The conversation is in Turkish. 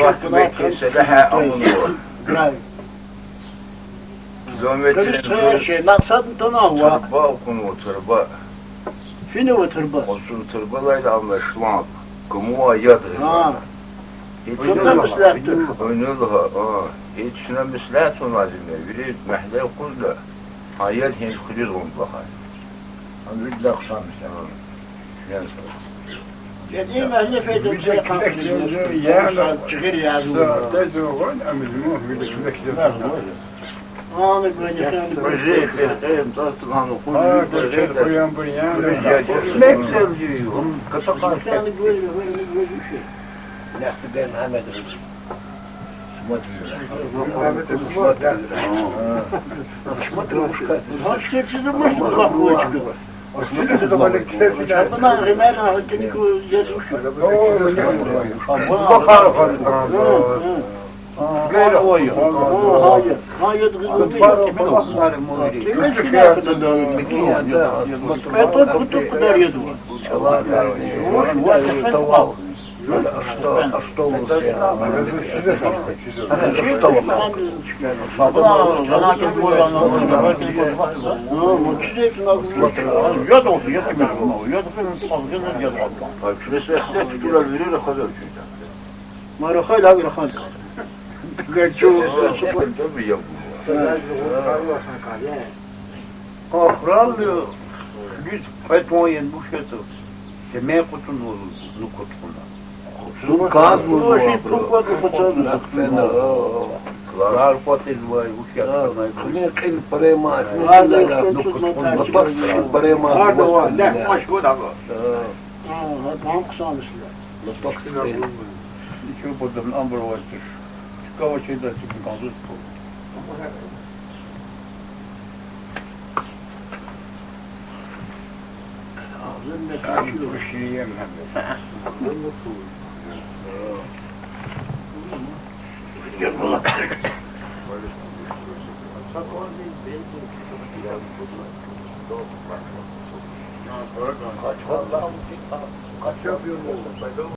Bırak Mekke'se de he amın o. Graj. Kilometrin Kırsa şey, maksat tanawa. tırba kunu tırba. Fini o tırba. Olsun tırbalayla anlaşılan. Kumu ayadı. Ha. Tırba mislahtır. Oynulha, hiç şuna mislat olmazım. Biri mehle kulda. Hayal hiç kulir on bakar. Anlık da kısamış yani. Yani mahalle feydan Bir de kürek sözü yani. Çıkır yazı. Saatte zoğun emizmu bir de kürek sözü. Anı böyle sen Proje efendim tatlı hanı Ha, kulübü geçer koyan bir yani. Ne güzel diyor. Kısa sen böyle böyle böyle bir şey. Ha işte bizim bu kapı çıkıyor. Buna hemen hakiki yazmış. Bakar falan. Böyle Bundan hemen hakkını yazmış. Bakar غير هواية هاية هاية تقدر يدوى. что, что вы Марухай, лагер хан. Гачу, Охрал, поэтому я не буду что-то. Семей кутунул, ну кутунул. Çünkü. Yapıyor. Afral biz fetvoyen bu şeyde. Demeye kutun olur, nu. Kaz bu şey çok var kapatalım. Klar patel var, bu şey. Harda var, ne maş bu da var. Ha, tam kısamışlar. İki budum ambur var. Çıkava şeyde çıkın kaldı. Ben taşıyor. bu şeyi yemem. Kaç yapıyorsun?